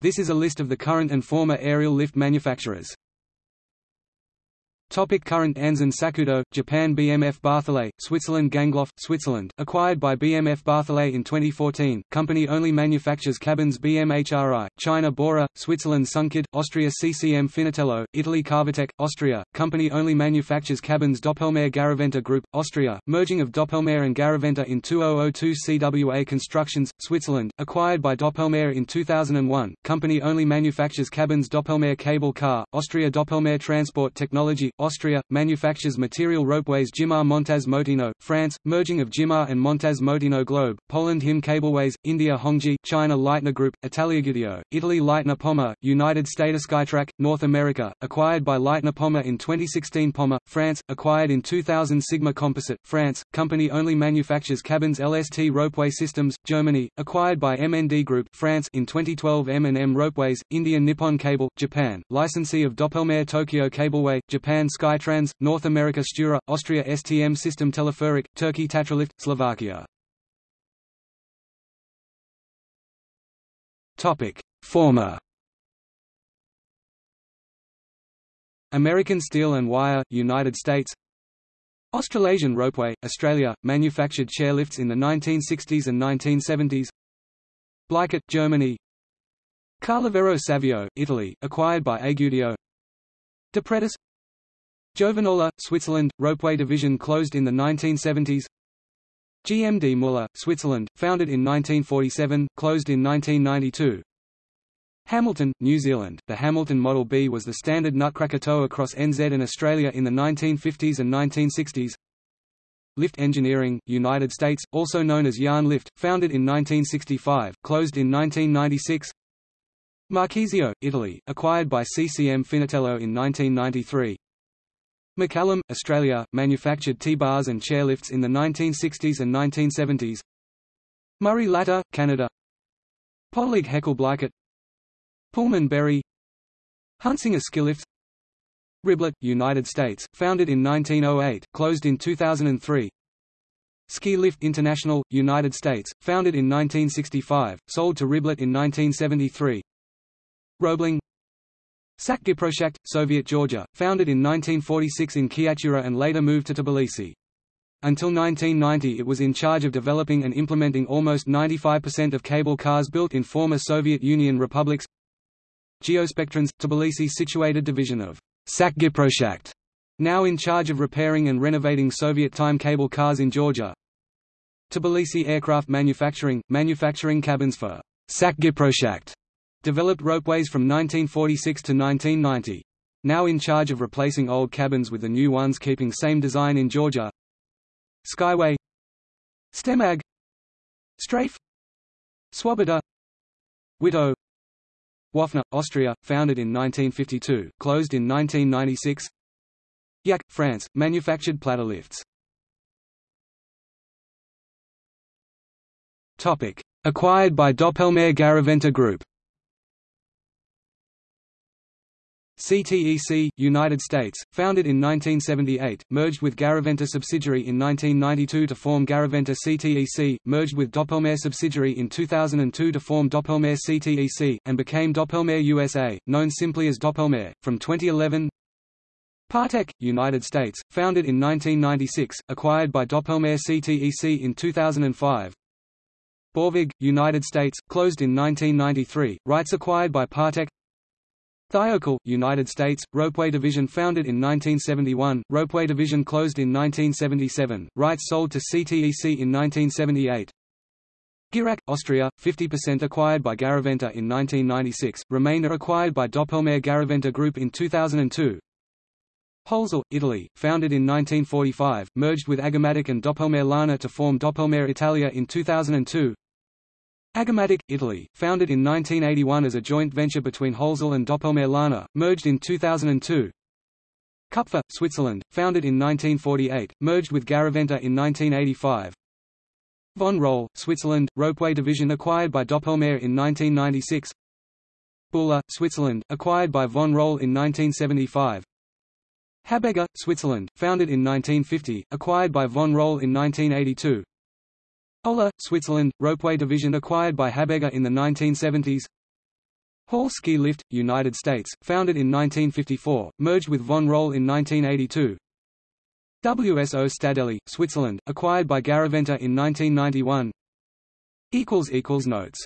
This is a list of the current and former aerial lift manufacturers. Topic current Anzen Sakudo, Japan BMF Bartholet, Switzerland Gangloff, Switzerland, acquired by BMF Bartholet in 2014, company only manufactures cabins BMHRI, China Bora, Switzerland Sunkid, Austria CCM Finotello, Italy Carvatech, Austria, company only manufactures cabins Doppelmayr Garaventa Group, Austria, merging of Doppelmayr and Garaventa in 2002 CWA Constructions, Switzerland, acquired by Doppelmayr in 2001, company only manufactures cabins Doppelmayr Cable Car, Austria Doppelmayr Transport Technology, Austria, manufactures material ropeways Gimar Montaz Mautino, France, merging of Gimar and Montaz Mautino Globe, Poland Him Cableways, India Hongji, China Leitner Group, Italia Guidio, Italy Leitner Poma, United States Skytrac, North America, acquired by Leitner Poma in 2016 Poma, France, acquired in 2000 Sigma Composite, France, company only manufactures cabins LST Ropeway Systems, Germany, acquired by MND Group, France in 2012 M&M Ropeways, India Nippon Cable, Japan, licensee of Doppelmayr Tokyo Cableway, Japan Skytrans, North America Stura, Austria STM System Teleferic, Turkey Tatralift, Slovakia. Topic: Former. American Steel and Wire, United States. Australasian Ropeway, Australia, manufactured chairlifts in the 1960s and 1970s Bleichert, Germany. Carlevaro Savio, Italy, acquired by Agudio. Depretis Giovanola, Switzerland, ropeway division closed in the 1970s GMD Muller, Switzerland, founded in 1947, closed in 1992 Hamilton, New Zealand, the Hamilton Model B was the standard nutcracker tow across NZ and Australia in the 1950s and 1960s Lift Engineering, United States, also known as Yarn Lift, founded in 1965, closed in 1996 Marchisio, Italy, acquired by CCM Finotello in 1993 McCallum, Australia, manufactured T-bars and chairlifts in the 1960s and 1970s. Murray Latta, Canada. Podleg Heckel Pullman Berry. Huntsinger Skilift. Riblet, United States, founded in 1908, closed in 2003 Ski Lift International, United States, founded in 1965, sold to Riblet in 1973 Roebling Sakgiprojekt, Soviet Georgia, founded in 1946 in Chiatura and later moved to Tbilisi. Until 1990 it was in charge of developing and implementing almost 95% of cable cars built in former Soviet Union republics. Geospectrons, Tbilisi situated division of Sakgiprojekt, now in charge of repairing and renovating Soviet-time cable cars in Georgia. Tbilisi Aircraft Manufacturing, manufacturing cabins for Sakgiprojekt Developed ropeways from 1946 to 1990. Now in charge of replacing old cabins with the new ones keeping same design in Georgia. Skyway. Stemag. Strafe. Swoboda Widow. Waffner, Austria, founded in 1952, closed in 1996 Yak, France, manufactured platter lifts. Acquired by Doppelmayr Garaventa Group CTEC, United States, founded in 1978, merged with Garaventa subsidiary in 1992 to form Garaventa CTEC, merged with Doppelmayr subsidiary in 2002 to form Doppelmayr CTEC, and became Doppelmayr USA, known simply as Doppelmayr. From 2011 Partek, United States, founded in 1996, acquired by Doppelmayr CTEC in 2005 Borvig, United States, closed in 1993, rights acquired by Partek Thiokol, United States, Ropeway Division founded in 1971, Ropeway Division closed in 1977, rights sold to CTEC in 1978. Girak, Austria, 50% acquired by Garaventa in 1996, remainder acquired by Doppelmayr Garaventa Group in 2002. Holzel, Italy, founded in 1945, merged with Agamatic and Doppelmayr Lana to form Doppelmayr Italia in 2002. Agamatic, Italy, founded in 1981 as a joint venture between Holzel and Doppelmayr merged in 2002. Kupfer, Switzerland, founded in 1948, merged with Garaventa in 1985. Von Roll, Switzerland, ropeway division acquired by Doppelmayr in 1996. Buller, Switzerland, acquired by Von Roll in 1975. Habegger, Switzerland, founded in 1950, acquired by Von Roll in 1982. Ola, Switzerland, ropeway division acquired by Habegger in the 1970s Hall Ski Lift, United States, founded in 1954, merged with Von Roll in 1982. WSO Stadelli, Switzerland, acquired by Garaventa in 1991. Notes